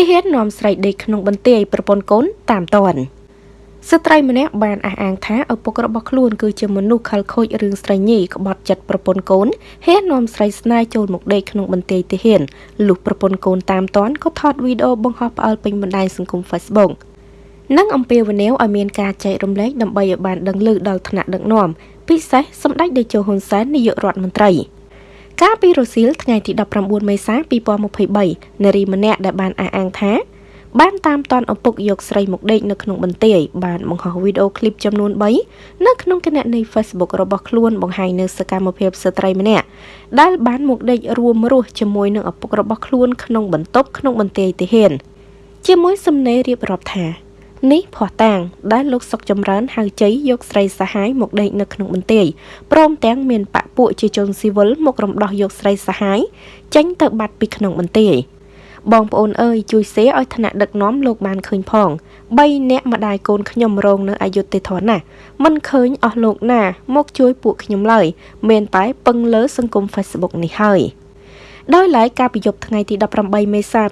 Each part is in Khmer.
ទីហ៊ាននាំស្រីដេកក្នុងបន្ទាយប្រពន្ធកូនតាមតនស្ត្រីម្នាក់បានអះអាងថាឪពុករបស់ខ្លួនគឺជាមនុស្សខលខូចរឿងស្រីញីក្បត់ចិត្តប្រពន្ធកូនហ៊ាននាំស្រីស្នេហ៍ចូលមកដេកក្នុងបន្ទាយទីហ៊ានលុះប្រពន្ធកូនតាមតនក៏ថតវីដេអូបង្ហោះផ្អើលពេញបណ្ដាញសង្គម Facebook និងអំពាវនាវឲ្យមានការចែករំលែកដើម្បីឲ្យបានដឹងឮដល់ថ្នាក់ដឹកនាំពិសេសសម្ដេចតេជោហ៊ុនសែននាយករដ្ឋមន្ត្រី កាលពីរសៀលថ្ងៃទី19មេសា2023នារីម្នាក់ដែលបានអះអាងថាបានតាមតាន់ឪពុកយកស្រីមកដេកនៅក្នុងបន្ទាយបានបង្ហោះវីដេអូឃ្លីបចំនួន3នៅក្នុងគណនី Facebook របស់ខ្លួនបង្ហាញនៅសកម្មភាពស្ត្រីម្នាក់ដែលបានមកដេករួមរស់ជាមួយនឹងឪពុករបស់ខ្លួនក្នុងបន្ទប់ក្នុងបន្ទាយទាហានជាមួយសំណេររៀបរាប់ថា នេះភ័ស្តុតាងដែលលោកសុកចម្រើនហៅជ័យយកស្រីសហាយមកដេកនៅក្នុងបន្ទាយព្រមទាំងមានបពពួកជាជនស៊ីវិលមករំដោះយកស្រីសហាយចេញទៅបាត់ពីក្នុងបន្ទាយបងប្អូនអើយជួយសេឲ្យថ្នាក់ដឹកនាំលោកបានឃើញផង3នាក់ម្ដាយកូនខ្ញុំរងនៅអយុធធនណាមិនឃើញអស់លោកណាមកជួយពួកខ្ញុំឡើយមានតែពឹងលើសង្គម Facebook នេះហើយដោយឡែកការប្រយុទ្ធថ្ងៃទី18មេសា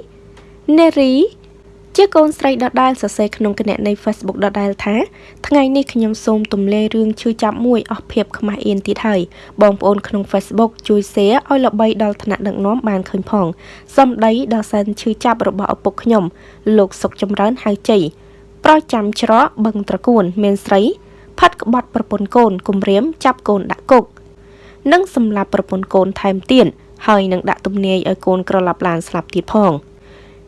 2023នេរី ជាកូនស្រីដដែលសរសេរក្នុងគណនី Facebook ដដែលថាថ្ងៃនេះខ្ញុំសូមទម្លាយរឿងឈឺចាប់មួយអស់ភាពខ្មាស់អៀនទៀតហើយបងប្អូនក្នុង Facebook ជួយ share ឲ្យល្បីដល់ថ្នាក់ដឹកនាំបានឃើញផងសំដីដល់សែនឈឺចាប់របស់ឪពុកខ្ញុំលោកសុកចម្រើនហៅជ័យប្រចាំច្រកបឹងត្រកួន មានស្រីផាត់ក្បត់ប្រពន្ធកូនគំរាមចាប់កូនដាក់គុកនិងសម្លាប់ប្រពន្ធកូនថែមទៀតហើយនឹងដាក់ទំនាយឲ្យកូនក្រឡាប់ឡានស្លាប់ទៀតផង។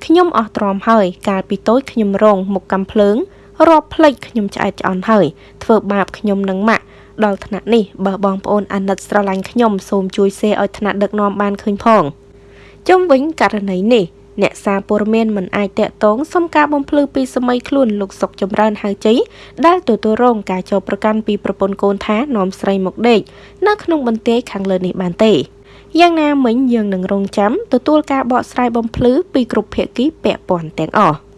ខ្ញុំអស់ទ្រាំហើយ កាលពីតូចខ្ញុំរងមុខកំភ្លើងរាប់ផ្លេចខ្ញុំឆ្អែតឆ្អន់ហើយធ្វើបាបខ្ញុំនឹងម៉ាក់ដល់ថ្នាក់នេះបើបងប្អូនអាណិតស្រឡាញ់ខ្ញុំសូមជួយ share ឲ្យថ្នាក់ដឹកនាំបានឃើញផងជុំវិញករណីនេះអ្នកសារព័ត៌មានមិនអាចតាក់ទងសុំការបំភ្លឺពីសម័យខ្លួនលោកសុកចម្រើនហៅជ័យដែលទទួលរងការចោទប្រកាន់ពីប្រពន្ធកូនថានាំស្រីមកដេកនៅក្នុងបន្ទាយខាងលើនេះបានទេ យ៉ាងណាមិញយើងនឹងរងចាំទទួលការបកស្រាយបំភ្លឺពីគ្រប់ភាគីពាក់ព័ន្ធទាំងអស់។